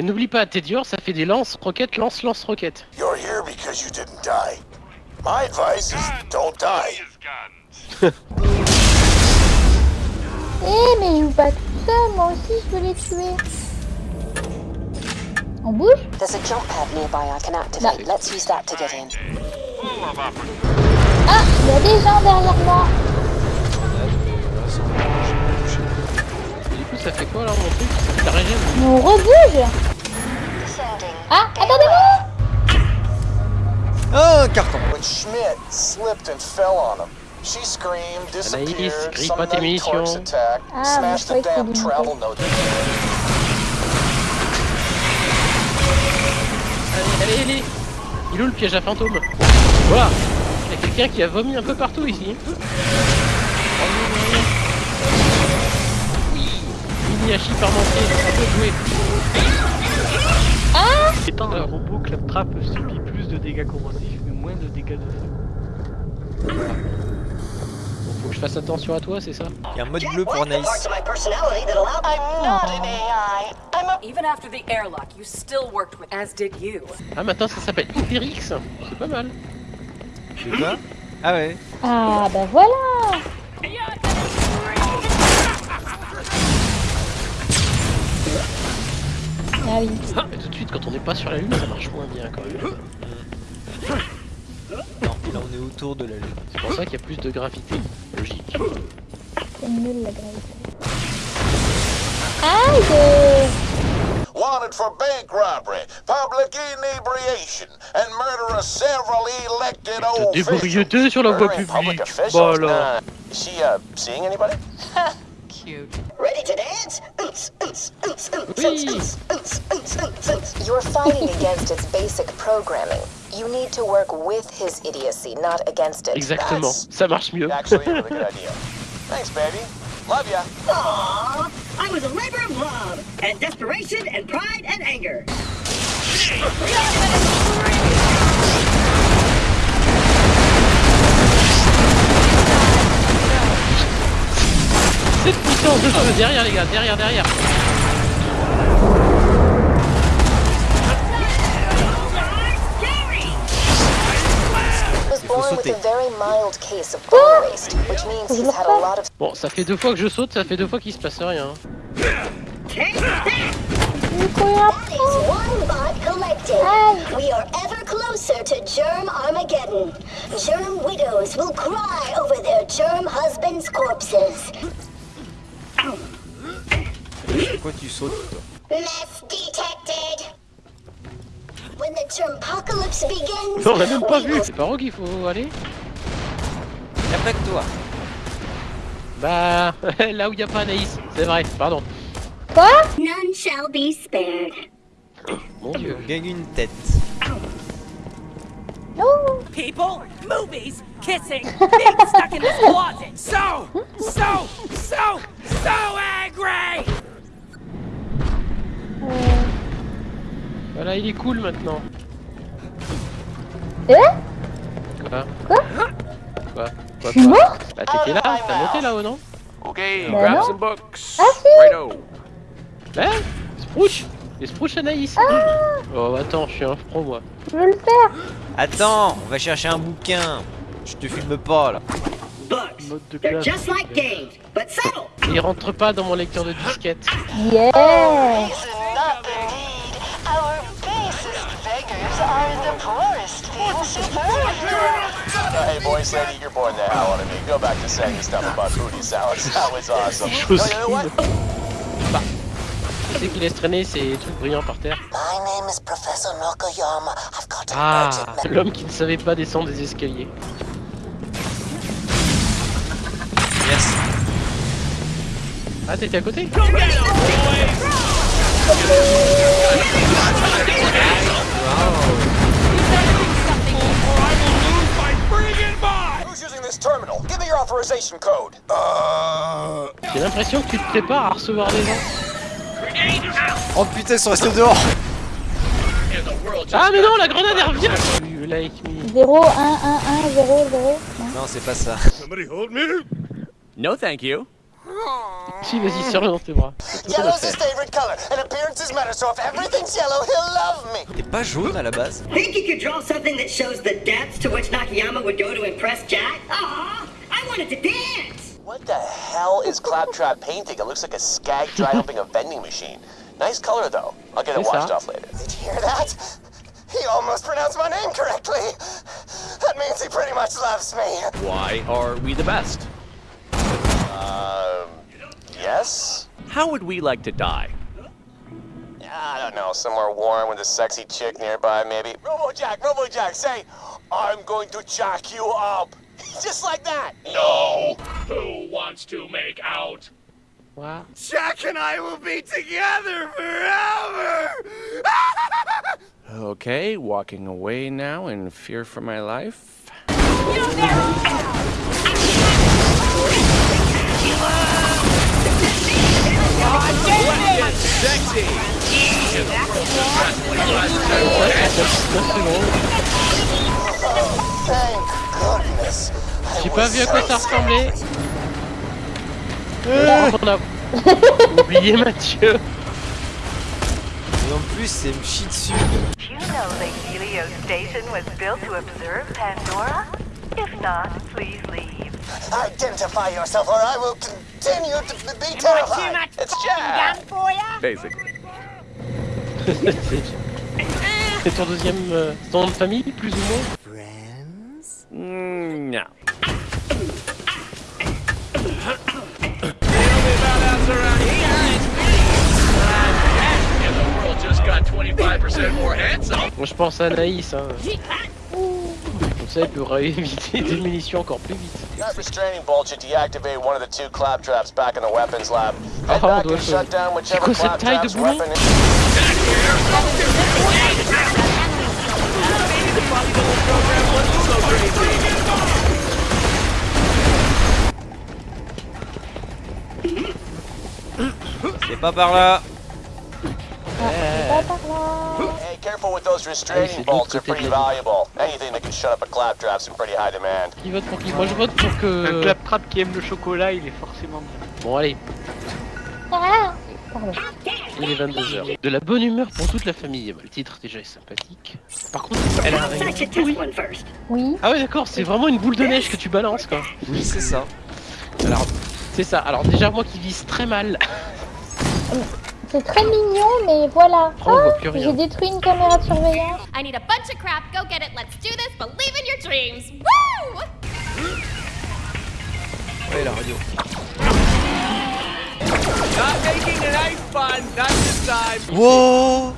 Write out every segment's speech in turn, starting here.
Et n'oublie pas, t'es dur, ça fait des lance-roquettes, lance-lance-roquettes. You're here because you didn't die. My advice is don't die. Eh, mais joue pas tout seul, moi aussi je veux les tuer. On bouge? There's a jump pad nearby I can activate. Let's use that to get in. Ah, il y a des gens derrière moi. Et du coup, ça fait quoi là, mon truc? Ça Mais on rebouge Ah, attendez-moi Oh, un carton. When Schmidt slipped and fell on him, she screamed, disappeared, grille pas tes munitions. attack, Ah, smashed the damn travel note. Allez, allez, allez Il est où le piège à fantôme Voilà Il y a quelqu'un qui a vomi un peu partout ici. Oui Mini-hachi parmentier, un peu joué. Étant un robot, Claptrap subit plus de dégâts corrosifs, mais moins de dégâts de feu. Bon, faut que je fasse attention à toi, c'est ça Il y a un mode bleu pour Anaïs. Even after the airlock, you still worked with, as did you. Ah, maintenant ça s'appelle Hyperix C'est pas mal. C'est quoi? Ah ouais. Ah, bah voilà Ah oui. Mais tout de suite, quand on n'est pas sur la lune, ça marche moins bien quand même. Non, là on est autour de la lune. C'est pour ça qu'il y a plus de gravité. Logique. C'est nul la gravité. Aïe Wanted for bank robbery, public inebriation, and murder of several elected Te officials. débriéter sur la voie publique. officials? Bah alors. Is she, uh, seeing anybody? Cute. Ready to dance? You're fighting against its basic programming. You need to work with his idiocy, not against it. Exactement. Ça marche mieux. Actually, a really good idea. Thanks, baby. Love ya. Aww, I was a labor of love, and desperation, and pride, and anger. Cette puissance de feu derrière les gars, derrière, derrière. He was born with sauter. a very mild case of brain waste, which means he's had a lot of Bon, ça fait deux fois que je saute, ça fait deux fois qu'il se passe rien. We are ever closer to Germ Armageddon. Germ widows will cry over their germ husbands' corpses. Pourquoi tu sautes toi Mess detected. When the germpocalypse begins, Non, on l'a même pas vu. C'est par où qu'il faut aller Y'a pas que toi. Bah, là où il n'y a pas Anaïs. C'est vrai, pardon. Quoi? None shall be spared. Mon dieu. On gagne une tête. People, movies, kissing, being stuck in this closet. So, so, so, so angry! Voilà, il est cool maintenant. Eh Quoi Quoi Quoi Quoi Je suis quoi morte Bah t'étais là, t'as monté là-haut non Okay, Bah grab non. some books. Ah si Righto. Bah Sprouch Les Sprouch Anaïs Ah Oh attends, je suis un pro moi. Je veux le faire Attends, on va chercher un bouquin. Je te filme pas là. Books. Mode de They're classe. just like games, but subtle. Il rentre pas dans mon lecteur de disquette. Yeah are the. Uh, hey, boys, lady, you're boring the hell out of me. Go back to saying stuff about booty salads. That was awesome. No, you know what? Tu sais qui laisse traîner ces trucs brillants par terre My name is Professor Nokoyama. I've got an Ah urgent L'homme qui ne savait pas descendre des escaliers. Yes. Ah t'étais à côté? Who's J'ai l'impression que tu te prépares à recevoir des gens. Oh putain, ils sont restés dehors. Ah mais non, la grenade elle revient You like me. 0, 1, 1, 1, 0, 0. Non, c'est pas ça. No, thank you. Si, vas-y, serre-le dans tes bras. C'est tout à Yellow's his favorite color, and appearances matter, so if everything's yellow, he'll love me. T'es pas jaune à la base Think you could draw something that shows the depths to which Nakayama would go to impress Jack? Aw, I wanted to dance! What the hell is Claptrap painting? It looks like a skag dry humping a vending machine. Nice color, though. I'll get it washed off later. Did you hear that? He almost pronounced my name correctly. That means he pretty much loves me. Why are we the best? Yes? How would we like to die? I don't know, somewhere warm with a sexy chick nearby, maybe. Robojack, Robojack, say, I'm going to jack you up. Just like that. No. Who wants to make out? Voilà. Jack and I will be together forever. Okay, walking away now in fear for my life. Thank goodness. J'ai pas vu à quoi ça ressemblait. Euh. On a oublié Mathieu. Et en plus, c'est me chie dessus. Do you know the Helio station was built to observe Pandora? If not, please leave. Identify yourself or I will continue to be terrified. It's Jack. Basically. C'est ton deuxième euh, ton nom de famille, plus ou moins? Mm, no. The world just got 25% more handsome. Moi je pense à Anaïs. Hein. Ça, pourra éviter des munitions encore plus vite. That restraining bolt should deactivate one of the two claptraps back in the weapons lab. Head Oh, back doit and se- shut down whichever quoi cette taille de claptrap's boulon weapon is. C'est pas par là Pas par là. Careful with those restraining c'est de bolts. pretty valuable. Anything that can shut up a claptrap's in pretty high demand. Qui vote pour qui Moi je vote pour Un que. claptrap qui aime le chocolat, il est forcément bien. Bon, allez, Ah Pardon. il est 22h. De la bonne humeur pour toute la famille. Le titre déjà est sympathique. Par contre, elle a un I rayon should pourri. test one first. Oui. Ah ouais, d'accord, c'est vraiment une boule de neige que tu balances quoi. Oui, c'est ça. Alors, c'est ça. Alors, déjà, moi qui vise très mal, C'est très mignon, mais voilà. Oh, Ah, j'ai détruit une caméra de surveillance. I need a bunch of crap. Go get it. Let's do this. Believe in your dreams. Woo! Ouais, la radio. Not making a nice fun, not this time. Wow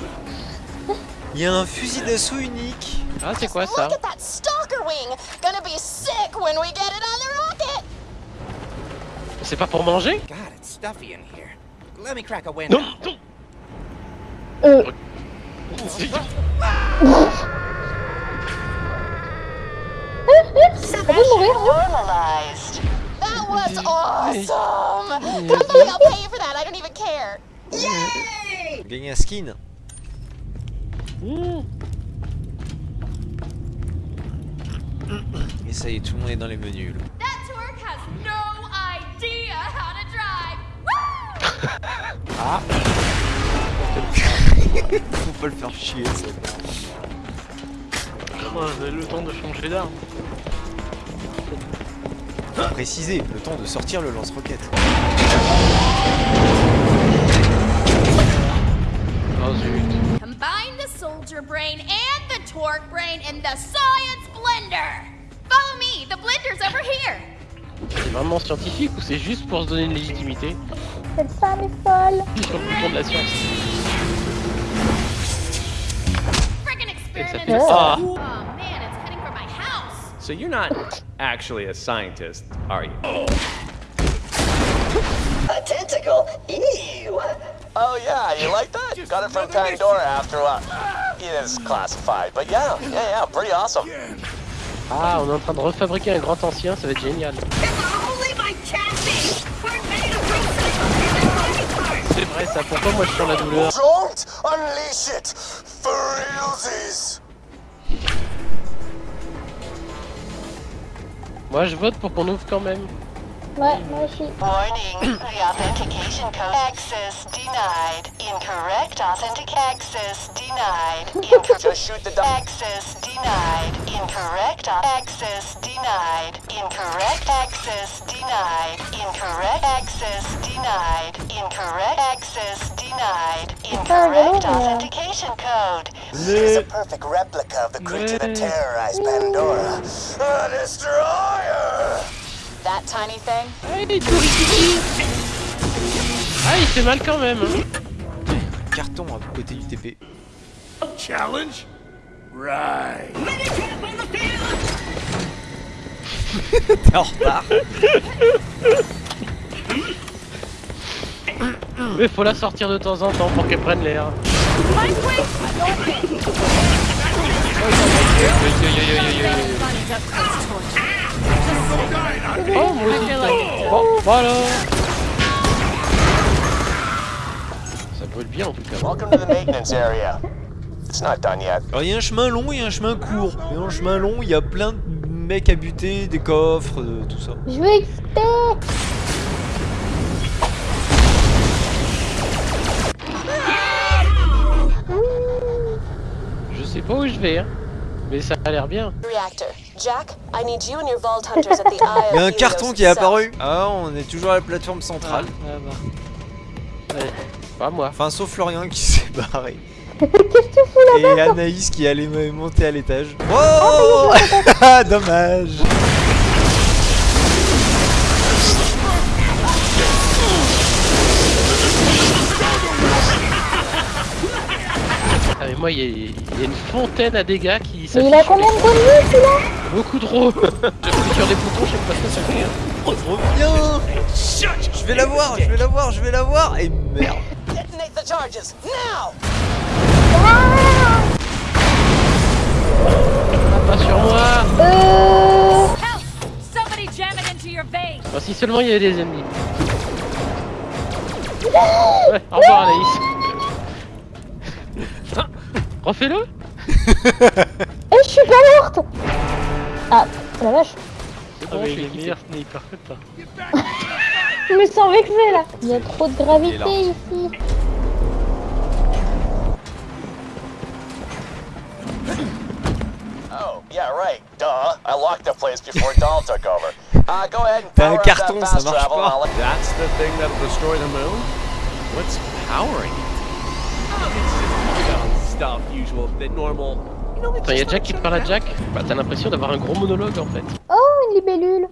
Il y a un fusil d'assaut unique. Ah, c'est quoi ça Look at that stalker wing! Gonna be sick when we get it on the rocket! C'est pas pour manger? God, it's stuffy in here. Let me crack a window. Euh, on peut mourir, Normalized. That was awesome! Somebody, I'll pay you for that. I don't even care. Gagner un skin. Et ça y est, tout le monde est dans les menus. là. Woo! Faut pas le faire chier, ça. Oh, le temps de changer d'arme. Faut préciser, le temps de sortir le lance-roquette. Oh zut. Combine the soldier brain and the torque brain in the science blender. Follow me. The blender's over here. C'est vraiment scientifique ou c'est juste pour se donner une légitimité? Cette femme est folle. sur le bouton de la science Ah. Oh man, it's heading for my house. So you're not actually a scientist, are you? A tentacle? Ew! Oh yeah, you like that? Got it from Pandora after a It is classified, but yeah, yeah, yeah, pretty awesome. Ah, on est en train de refabriquer un grand ancien, ça va être génial. Ça, pourquoi moi je sens la douleur Don't unleash it for realsies. Moi je vote pour qu'on ouvre quand même. Ouais, moi aussi. Warning, the authentication code access denied. Incorrect authentic access denied. Incorrect Just shoot the dog. access denied. Incorrect au- access denied. Incorrect access denied. Incorrect access denied. Incorrect access denied. Incorrect authentication code. She's a perfect replica of the creature that terrorized Pandora. A destroyer! That tiny thing? Ah, il est tout riquiqui. Ah, il fait mal quand même. hein. Carton à côté du TP. Challenge? Right. T'es en retard. Mais faut la sortir de temps en temps pour qu'elle prenne l'air. Oh, moi aussi. Bon, voilà. Ça brûle bien en tout cas. Welcome to the maintenance area. It's not done yet. Alors il y a un chemin long et un chemin court. Et dans le chemin long, il y a plein de mecs à buter, des coffres, euh, tout ça. Je veux XP Je sais pas où je vais, hein. Mais ça a l'air bien. Reactor. Jack, I need you and your Vault Hunters at the Eye Il y a un carton qui est apparu. Ah, on est toujours à la plateforme centrale. Ah bah. Allez, pas moi. Enfin, sauf Florian qui s'est barré. Qu'est-ce que tu fous Et là-bas toi Anaïs qui allait me- monter à l'étage. Oh Ah, Dommage. Ah mais moi il y, a- il y a une fontaine à dégâts qui Mais s'affiche il a combien de bonus celui-là Beaucoup trop J'appuie sur les boutons, je sais pas ce que ça fait. Oh, trop bien Je vais la voir, je vais la voir, je vais la voir. Et merde Ah, pas sur moi Euh... Si seulement il y avait des ennemis. Ouais, au revoir Anaïs. Ah, Refais-le Eh, je suis pas morte Ah, la vache. C'est Ah, bon, mais je il suis meilleur sniper que toi. Je me sens vexée là. Il y a trop de gravité ici. Locked the place before Dahl took over. Uh, go ahead and power up carton, that ça fast travel. pas. That's the thing that'll destroy the moon? What's powering it? Stuff usual, the normal. Attends, y'a Jack qui parle à Jack? Bah t'as l'impression d'avoir un gros monologue en fait. Oh, une libellule.